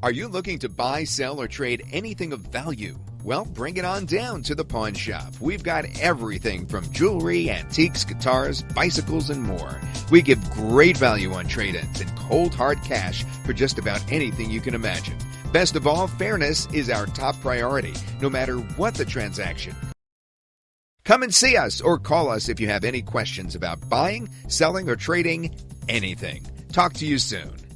Are you looking to buy, sell, or trade anything of value? Well, bring it on down to the pawn shop. We've got everything from jewelry, antiques, guitars, bicycles, and more. We give great value on trade ins and cold hard cash for just about anything you can imagine. Best of all, fairness is our top priority, no matter what the transaction. Come and see us or call us if you have any questions about buying, selling, or trading anything. Talk to you soon.